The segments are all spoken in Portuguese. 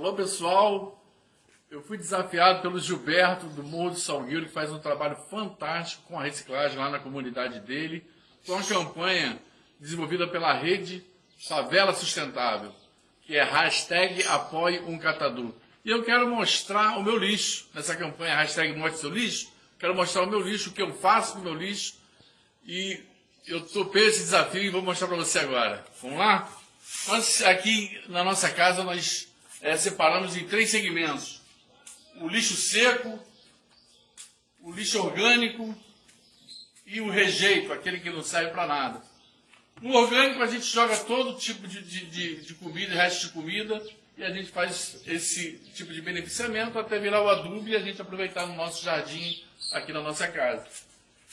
Alô pessoal, eu fui desafiado pelo Gilberto do Morro do Salgueiro, que faz um trabalho fantástico com a reciclagem lá na comunidade dele, com uma campanha desenvolvida pela rede Favela Sustentável, que é hashtag apoie um catador. E eu quero mostrar o meu lixo nessa campanha, hashtag mostre seu lixo, quero mostrar o meu lixo, o que eu faço com o meu lixo, e eu topei esse desafio e vou mostrar para você agora. Vamos lá? Nós aqui na nossa casa nós é, separamos em três segmentos. O lixo seco, o lixo orgânico e o rejeito, aquele que não serve para nada. No orgânico a gente joga todo tipo de, de, de, de comida, resto de comida, e a gente faz esse tipo de beneficiamento até virar o adubo e a gente aproveitar no nosso jardim aqui na nossa casa.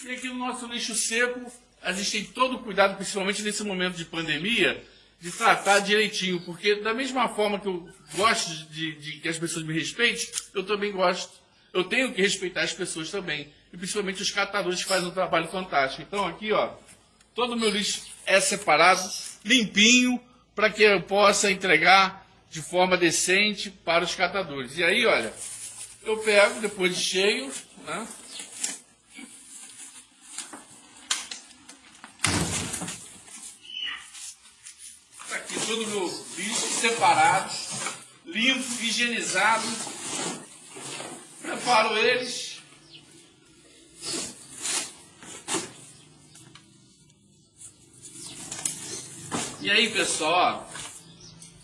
E aqui no nosso lixo seco, a gente tem todo o cuidado, principalmente nesse momento de pandemia, de tratar direitinho, porque da mesma forma que eu gosto de, de, que as pessoas me respeitem, eu também gosto, eu tenho que respeitar as pessoas também, e principalmente os catadores que fazem um trabalho fantástico. Então aqui, ó, todo o meu lixo é separado, limpinho, para que eu possa entregar de forma decente para os catadores. E aí, olha, eu pego depois de cheio, né? Todo o meu lixo separado, limpo, higienizado. Preparo eles. E aí, pessoal,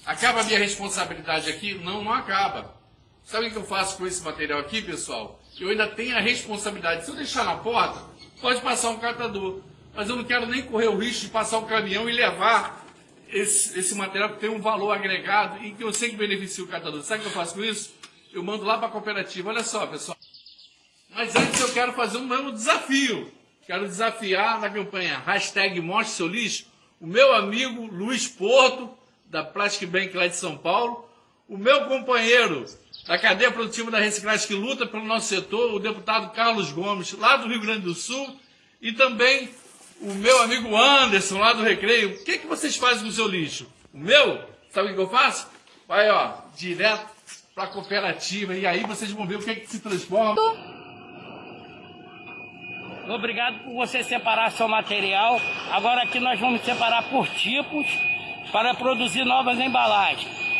acaba a minha responsabilidade aqui? Não, não acaba. Sabe o que eu faço com esse material aqui, pessoal? Eu ainda tenho a responsabilidade. Se eu deixar na porta, pode passar um catador. Mas eu não quero nem correr o risco de passar um caminhão e levar esse, esse material tem um valor agregado e que eu sei que beneficia o catador. Sabe o que eu faço com isso? Eu mando lá para a cooperativa. Olha só, pessoal. Mas antes eu quero fazer um novo desafio. Quero desafiar na campanha hashtag Mostre Seu Lixo o meu amigo Luiz Porto, da Plastic Bank lá de São Paulo, o meu companheiro da cadeia produtiva da reciclagem que luta pelo nosso setor, o deputado Carlos Gomes, lá do Rio Grande do Sul, e também o meu amigo Anderson, lá do Recreio, o que, que vocês fazem com o seu lixo? O meu, sabe o que eu faço? Vai, ó, direto para a cooperativa, e aí vocês vão ver o que, que se transforma. Obrigado por você separar seu material. Agora aqui nós vamos separar por tipos para produzir novas embalagens.